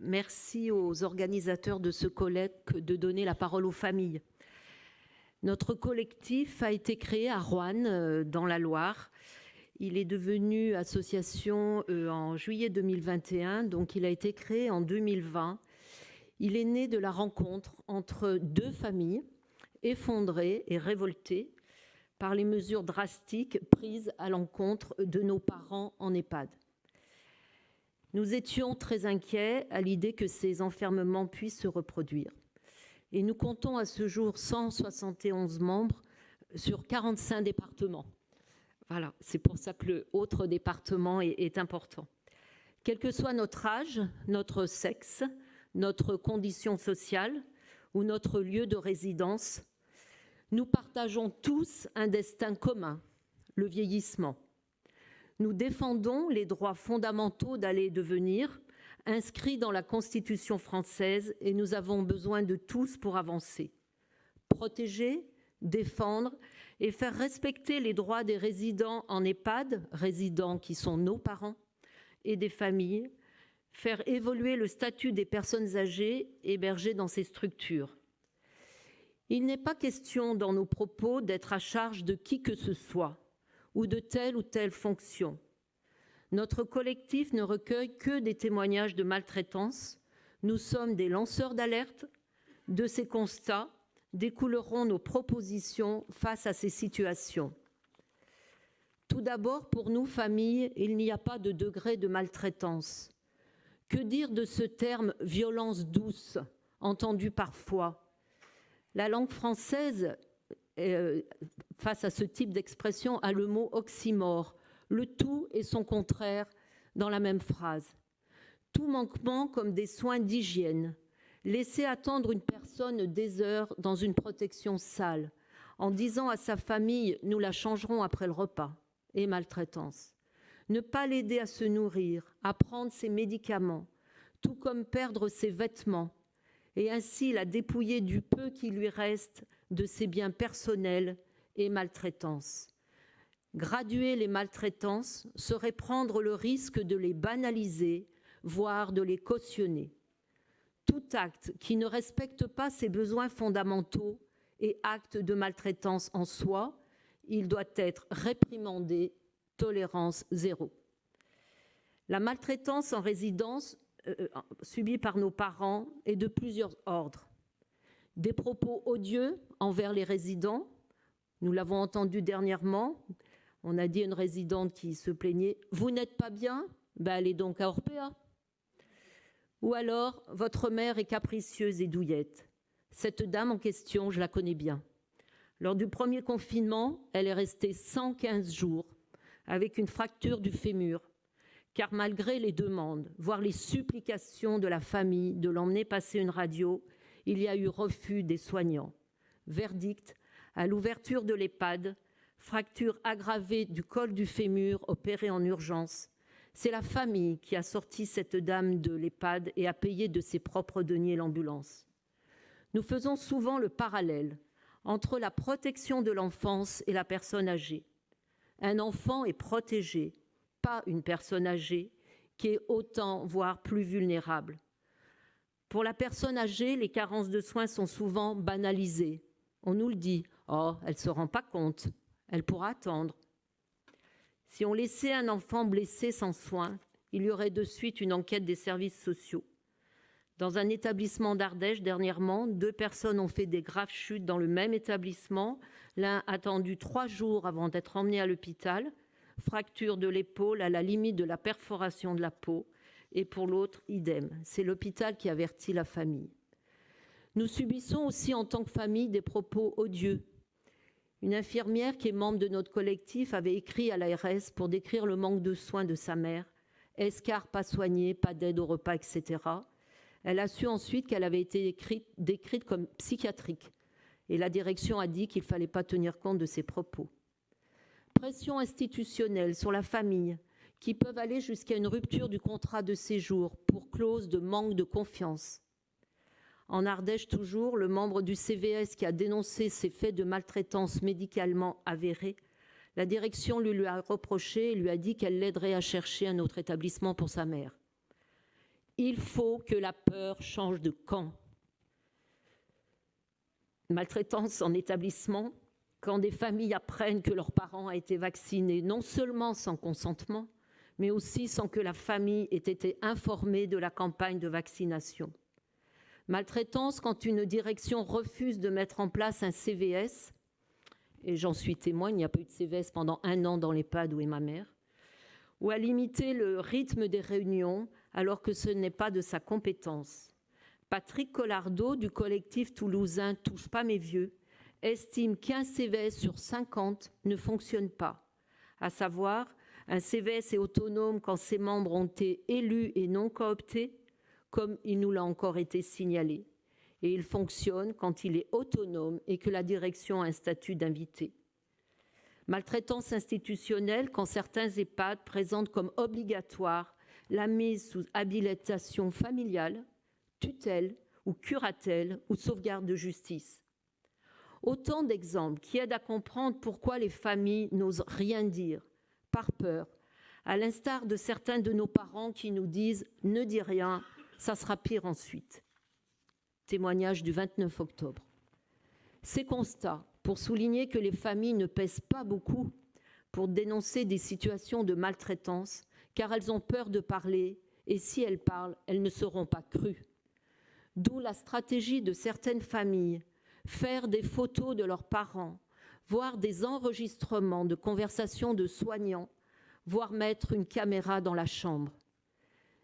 merci aux organisateurs de ce colloque de donner la parole aux familles. Notre collectif a été créé à Rouen, euh, dans la Loire. Il est devenu association euh, en juillet 2021, donc il a été créé en 2020. Il est né de la rencontre entre deux familles effondrées et révoltées par les mesures drastiques prises à l'encontre de nos parents en EHPAD. Nous étions très inquiets à l'idée que ces enfermements puissent se reproduire. Et nous comptons à ce jour 171 membres sur 45 départements. Voilà, c'est pour ça que le autre département est, est important. Quel que soit notre âge, notre sexe, notre condition sociale ou notre lieu de résidence, nous partageons tous un destin commun, le vieillissement. Nous défendons les droits fondamentaux d'aller et de venir, inscrits dans la Constitution française, et nous avons besoin de tous pour avancer. Protéger, défendre et faire respecter les droits des résidents en EHPAD, résidents qui sont nos parents, et des familles, faire évoluer le statut des personnes âgées hébergées dans ces structures. Il n'est pas question dans nos propos d'être à charge de qui que ce soit ou de telle ou telle fonction. Notre collectif ne recueille que des témoignages de maltraitance. Nous sommes des lanceurs d'alerte. De ces constats découleront nos propositions face à ces situations. Tout d'abord, pour nous, familles, il n'y a pas de degré de maltraitance. Que dire de ce terme violence douce, entendu parfois? La langue française euh, face à ce type d'expression a le mot oxymore, le tout et son contraire dans la même phrase. Tout manquement comme des soins d'hygiène, laisser attendre une personne des heures dans une protection sale, en disant à sa famille nous la changerons après le repas, et maltraitance. Ne pas l'aider à se nourrir, à prendre ses médicaments, tout comme perdre ses vêtements, et ainsi la dépouiller du peu qui lui reste de ses biens personnels et maltraitance. Graduer les maltraitances serait prendre le risque de les banaliser, voire de les cautionner. Tout acte qui ne respecte pas ses besoins fondamentaux est acte de maltraitance en soi. Il doit être réprimandé, tolérance zéro. La maltraitance en résidence euh, subie par nos parents est de plusieurs ordres. Des propos odieux envers les résidents, nous l'avons entendu dernièrement, on a dit à une résidente qui se plaignait Vous n'êtes pas bien? Ben, Allez donc à Orpea. Ou alors Votre mère est capricieuse et douillette. Cette dame en question, je la connais bien. Lors du premier confinement, elle est restée 115 jours avec une fracture du fémur, car malgré les demandes, voire les supplications de la famille de l'emmener passer une radio, il y a eu refus des soignants. Verdict, à l'ouverture de l'EHPAD, fracture aggravée du col du fémur opérée en urgence. C'est la famille qui a sorti cette dame de l'EHPAD et a payé de ses propres deniers l'ambulance. Nous faisons souvent le parallèle entre la protection de l'enfance et la personne âgée. Un enfant est protégé, pas une personne âgée qui est autant, voire plus vulnérable. Pour la personne âgée, les carences de soins sont souvent banalisées. On nous le dit, oh, elle ne se rend pas compte, elle pourra attendre. Si on laissait un enfant blessé sans soins, il y aurait de suite une enquête des services sociaux. Dans un établissement d'Ardèche, dernièrement, deux personnes ont fait des graves chutes dans le même établissement. L'un attendu trois jours avant d'être emmené à l'hôpital, fracture de l'épaule à la limite de la perforation de la peau, et pour l'autre, idem. C'est l'hôpital qui avertit la famille. Nous subissons aussi en tant que famille des propos odieux. Une infirmière qui est membre de notre collectif avait écrit à l'ARS pour décrire le manque de soins de sa mère. Escar pas soigné, pas d'aide au repas, etc. Elle a su ensuite qu'elle avait été décrite comme psychiatrique. Et la direction a dit qu'il ne fallait pas tenir compte de ses propos. Pression institutionnelle sur la famille, qui peuvent aller jusqu'à une rupture du contrat de séjour pour clause de manque de confiance. En Ardèche toujours, le membre du CVS qui a dénoncé ces faits de maltraitance médicalement avérés, la direction lui, lui a reproché et lui a dit qu'elle l'aiderait à chercher un autre établissement pour sa mère. Il faut que la peur change de camp. Maltraitance en établissement, quand des familles apprennent que leur parent a été vacciné, non seulement sans consentement, mais aussi sans que la famille ait été informée de la campagne de vaccination. Maltraitance quand une direction refuse de mettre en place un CVS, et j'en suis témoin, il n'y a pas eu de CVS pendant un an dans l'EHPAD où est ma mère, ou à limiter le rythme des réunions alors que ce n'est pas de sa compétence. Patrick Collardeau du collectif toulousain Touche pas mes vieux estime qu'un CVS sur 50 ne fonctionne pas, à savoir un CVS est autonome quand ses membres ont été élus et non cooptés, comme il nous l'a encore été signalé, et il fonctionne quand il est autonome et que la direction a un statut d'invité. Maltraitance institutionnelle quand certains EHPAD présentent comme obligatoire la mise sous habilitation familiale, tutelle ou curatelle ou sauvegarde de justice. Autant d'exemples qui aident à comprendre pourquoi les familles n'osent rien dire, par peur, à l'instar de certains de nos parents qui nous disent ne dis rien, ça sera pire ensuite. Témoignage du 29 octobre. Ces constats pour souligner que les familles ne pèsent pas beaucoup pour dénoncer des situations de maltraitance car elles ont peur de parler et si elles parlent, elles ne seront pas crues. D'où la stratégie de certaines familles, faire des photos de leurs parents, voir des enregistrements de conversations de soignants, voire mettre une caméra dans la chambre.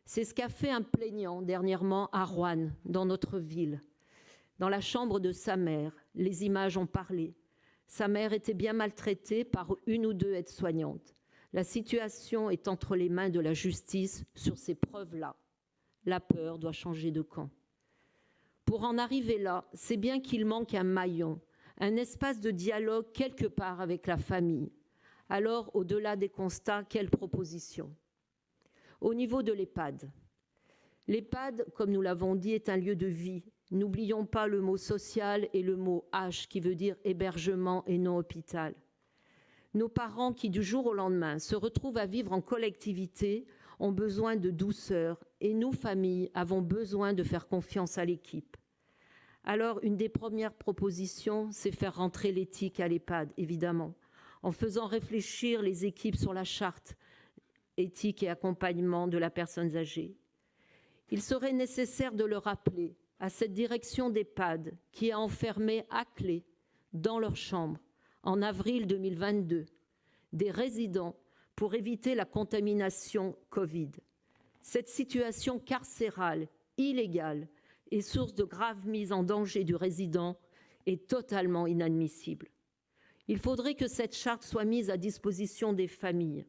C'est ce qu'a fait un plaignant dernièrement à Rouen, dans notre ville. Dans la chambre de sa mère, les images ont parlé. Sa mère était bien maltraitée par une ou deux aides-soignantes. La situation est entre les mains de la justice sur ces preuves-là. La peur doit changer de camp. Pour en arriver là, c'est bien qu'il manque un maillon, un espace de dialogue quelque part avec la famille. Alors, au-delà des constats, quelles propositions Au niveau de l'EHPAD. L'EHPAD, comme nous l'avons dit, est un lieu de vie. N'oublions pas le mot social et le mot H qui veut dire hébergement et non hôpital. Nos parents qui, du jour au lendemain, se retrouvent à vivre en collectivité ont besoin de douceur et nous, familles, avons besoin de faire confiance à l'équipe. Alors, une des premières propositions, c'est faire rentrer l'éthique à l'EHPAD, évidemment, en faisant réfléchir les équipes sur la charte éthique et accompagnement de la personne âgée. Il serait nécessaire de le rappeler à cette direction d'EHPAD qui a enfermé à clé dans leur chambre, en avril 2022, des résidents pour éviter la contamination Covid. Cette situation carcérale, illégale, et source de grave mise en danger du résident est totalement inadmissible. Il faudrait que cette charte soit mise à disposition des familles.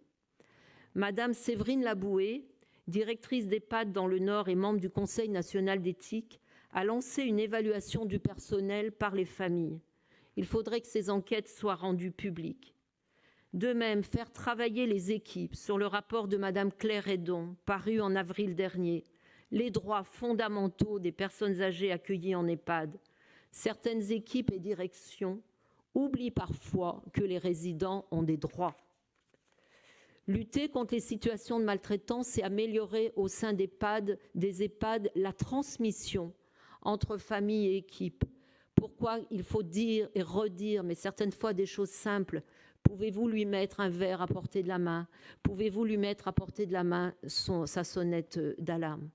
Madame Séverine Laboué, directrice d'EHPAD dans le Nord et membre du Conseil national d'éthique, a lancé une évaluation du personnel par les familles. Il faudrait que ces enquêtes soient rendues publiques. De même, faire travailler les équipes sur le rapport de Madame Claire Edon, paru en avril dernier, les droits fondamentaux des personnes âgées accueillies en EHPAD. Certaines équipes et directions oublient parfois que les résidents ont des droits. Lutter contre les situations de maltraitance et améliorer au sein des EHPAD, des EHPAD la transmission entre familles et équipes. Pourquoi il faut dire et redire, mais certaines fois des choses simples. Pouvez-vous lui mettre un verre à portée de la main? Pouvez-vous lui mettre à portée de la main sa sonnette d'alarme?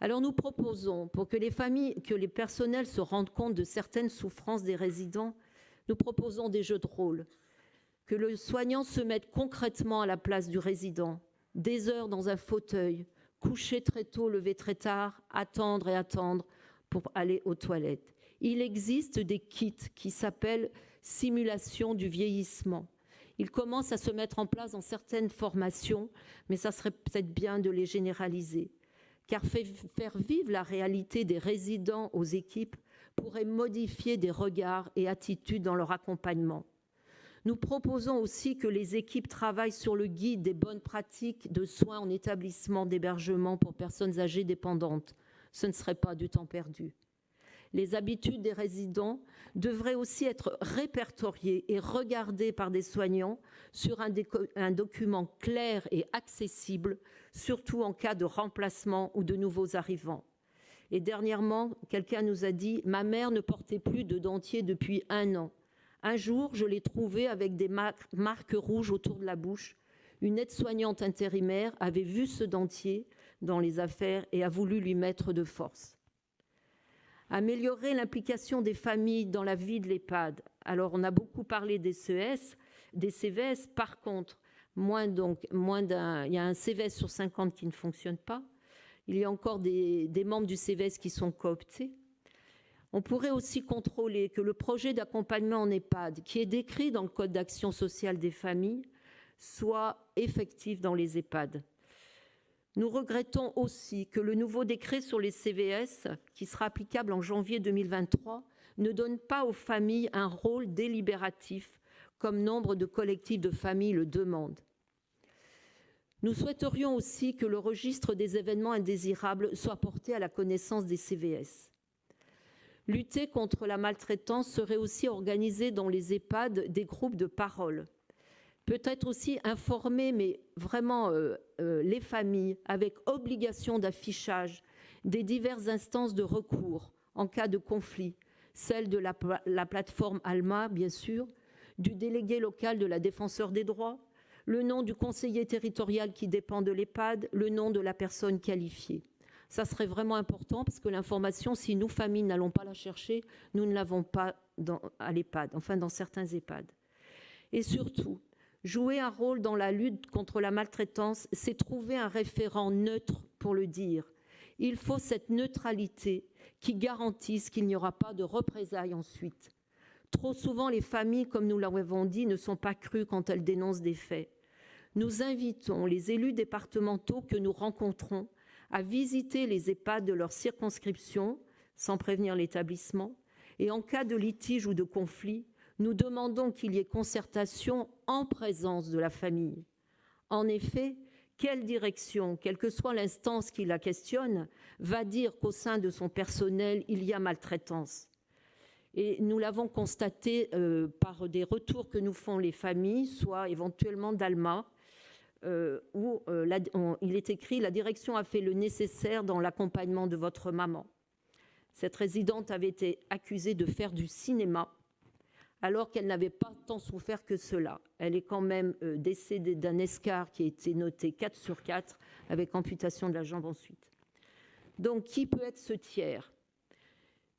Alors nous proposons, pour que les familles, que les personnels se rendent compte de certaines souffrances des résidents, nous proposons des jeux de rôle, que le soignant se mette concrètement à la place du résident, des heures dans un fauteuil, coucher très tôt, lever très tard, attendre et attendre pour aller aux toilettes. Il existe des kits qui s'appellent simulation du vieillissement. Ils commencent à se mettre en place dans certaines formations, mais ça serait peut-être bien de les généraliser car faire vivre la réalité des résidents aux équipes pourrait modifier des regards et attitudes dans leur accompagnement. Nous proposons aussi que les équipes travaillent sur le guide des bonnes pratiques de soins en établissement d'hébergement pour personnes âgées dépendantes. Ce ne serait pas du temps perdu. Les habitudes des résidents devraient aussi être répertoriées et regardées par des soignants sur un, document clair et accessible, surtout en cas de remplacement ou de nouveaux arrivants. Et dernièrement, quelqu'un nous a dit « Ma mère ne portait plus de dentier depuis un an. Un jour, je l'ai trouvée avec des marques rouges autour de la bouche. Une aide-soignante intérimaire avait vu ce dentier dans les affaires et a voulu lui mettre de force. » Améliorer l'implication des familles dans la vie de l'EHPAD. Alors, on a beaucoup parlé des CES, des CVS. Par contre, moins donc, moins d'un, il y a un CVS sur 50 qui ne fonctionne pas. Il y a encore des, membres du CVS qui sont cooptés. On pourrait aussi contrôler que le projet d'accompagnement en EHPAD, qui est décrit dans le Code d'action sociale des familles, soit effectif dans les EHPAD. Nous regrettons aussi que le nouveau décret sur les CVS, qui sera applicable en janvier 2023, ne donne pas aux familles un rôle délibératif, comme nombre de collectifs de familles le demandent. Nous souhaiterions aussi que le registre des événements indésirables soit porté à la connaissance des CVS. Lutter contre la maltraitance serait aussi organiser dans les EHPAD des groupes de parole. Peut-être aussi informer, mais vraiment euh, euh, les familles, avec obligation d'affichage des diverses instances de recours en cas de conflit, celle de la, la plateforme ALMA, bien sûr, du délégué local de la défenseur des droits, le nom du conseiller territorial qui dépend de l'EHPAD, le nom de la personne qualifiée. Ça serait vraiment important parce que l'information, si nous, familles, n'allons pas la chercher, nous ne l'avons pas à l'EHPAD, enfin dans certains EHPAD. Et surtout, jouer un rôle dans la lutte contre la maltraitance, c'est trouver un référent neutre pour le dire. Il faut cette neutralité qui garantisse qu'il n'y aura pas de représailles ensuite. Trop souvent, les familles, comme nous l'avons dit, ne sont pas crues quand elles dénoncent des faits nous invitons les élus départementaux que nous rencontrons à visiter les EHPAD de leur circonscription sans prévenir l'établissement et en cas de litige ou de conflit, nous demandons qu'il y ait concertation en présence de la famille. En effet, quelle direction, quelle que soit l'instance qui la questionne, va dire qu'au sein de son personnel, il y a maltraitance Et nous l'avons constaté euh, par des retours que nous font les familles, soit éventuellement d'Alma, euh, où euh, il est écrit « La direction a fait le nécessaire dans l'accompagnement de votre maman ». Cette résidente avait été accusée de faire du cinéma alors qu'elle n'avait pas tant souffert que cela. Elle est quand même euh, décédée d'un escar qui a été noté 4 sur 4 avec amputation de la jambe ensuite. Donc, qui peut être ce tiers?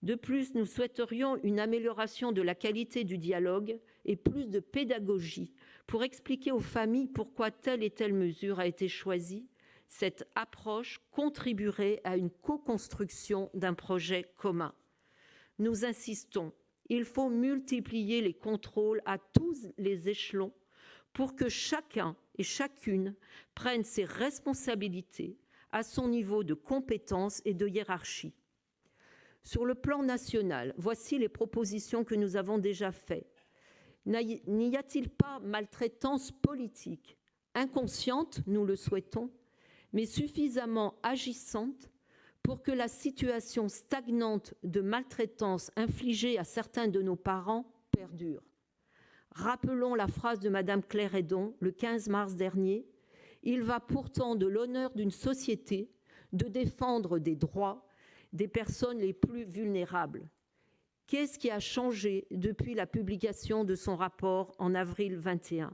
De plus, nous souhaiterions une amélioration de la qualité du dialogue et plus de pédagogie pour expliquer aux familles pourquoi telle et telle mesure a été choisie, cette approche contribuerait à une co-construction d'un projet commun. Nous insistons, il faut multiplier les contrôles à tous les échelons pour que chacun et chacune prenne ses responsabilités à son niveau de compétence et de hiérarchie. Sur le plan national, voici les propositions que nous avons déjà faites N'y a-t-il pas maltraitance politique, inconsciente, nous le souhaitons, mais suffisamment agissante pour que la situation stagnante de maltraitance infligée à certains de nos parents perdure Rappelons la phrase de Madame Claire Edon le 15 mars dernier. Il va pourtant de l'honneur d'une société de défendre des droits des personnes les plus vulnérables. Qu'est-ce qui a changé depuis la publication de son rapport en avril 21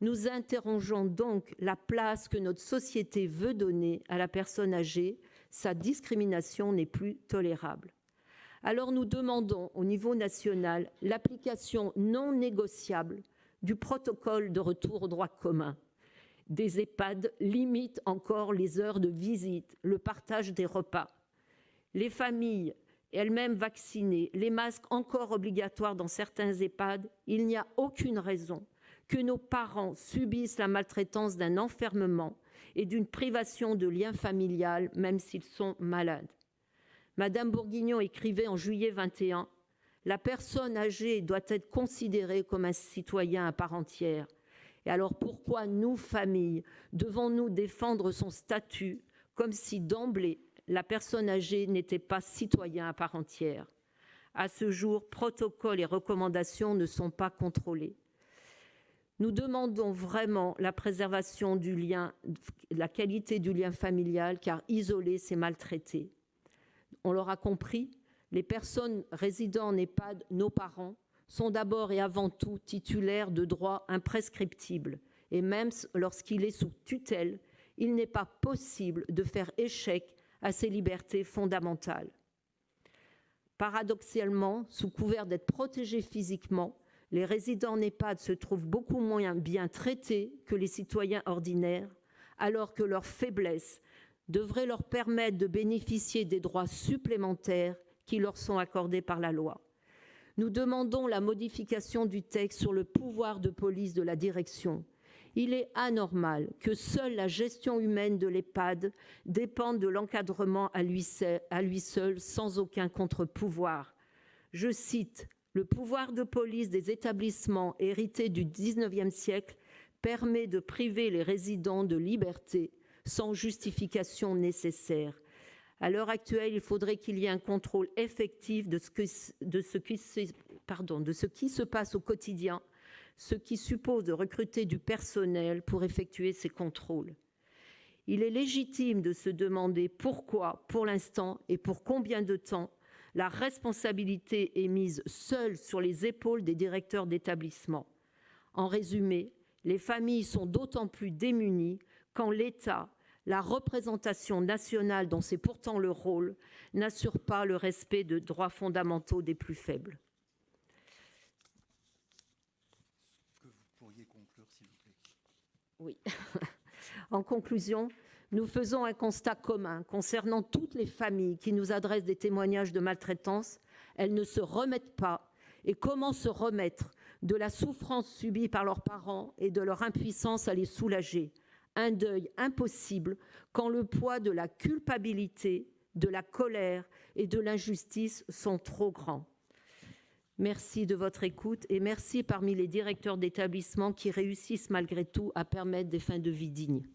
Nous interrogeons donc la place que notre société veut donner à la personne âgée. Sa discrimination n'est plus tolérable. Alors nous demandons au niveau national l'application non négociable du protocole de retour au droit commun. Des EHPAD limitent encore les heures de visite, le partage des repas. Les familles elles-mêmes vaccinées, les masques encore obligatoires dans certains EHPAD, il n'y a aucune raison que nos parents subissent la maltraitance d'un enfermement et d'une privation de lien familial, même s'ils sont malades. Madame Bourguignon écrivait en juillet 21 La personne âgée doit être considérée comme un citoyen à part entière. Et alors pourquoi nous, familles, devons-nous défendre son statut comme si d'emblée la personne âgée n'était pas citoyen à part entière. À ce jour, protocoles et recommandations ne sont pas contrôlés. Nous demandons vraiment la préservation du lien, la qualité du lien familial, car isoler, c'est maltraiter. On l'aura compris, les personnes résidant en EHPAD, nos parents, sont d'abord et avant tout titulaires de droits imprescriptibles. Et même lorsqu'il est sous tutelle, il n'est pas possible de faire échec à ces libertés fondamentales. Paradoxalement, sous couvert d'être protégés physiquement, les résidents en EHPAD se trouvent beaucoup moins bien traités que les citoyens ordinaires, alors que leur faiblesse devrait leur permettre de bénéficier des droits supplémentaires qui leur sont accordés par la loi. Nous demandons la modification du texte sur le pouvoir de police de la direction. Il est anormal que seule la gestion humaine de l'EHPAD dépende de l'encadrement à lui seul, sans aucun contre-pouvoir. Je cite le pouvoir de police des établissements hérités du XIXe siècle permet de priver les résidents de liberté sans justification nécessaire. À l'heure actuelle, il faudrait qu'il y ait un contrôle effectif de ce qui se passe au quotidien, ce qui suppose de recruter du personnel pour effectuer ces contrôles. Il est légitime de se demander pourquoi, pour l'instant, et pour combien de temps, la responsabilité est mise seule sur les épaules des directeurs d'établissement. En résumé, les familles sont d'autant plus démunies quand l'État la représentation nationale, dont c'est pourtant le rôle, n'assure pas le respect de droits fondamentaux des plus faibles. Que vous pourriez conclure, s'il vous plaît. Oui. en conclusion, nous faisons un constat commun concernant toutes les familles qui nous adressent des témoignages de maltraitance. Elles ne se remettent pas. Et comment se remettre de la souffrance subie par leurs parents et de leur impuissance à les soulager? Un deuil impossible quand le poids de la culpabilité, de la colère et de l'injustice sont trop grands. Merci de votre écoute et merci parmi les directeurs d'établissements qui réussissent malgré tout à permettre des fins de vie dignes.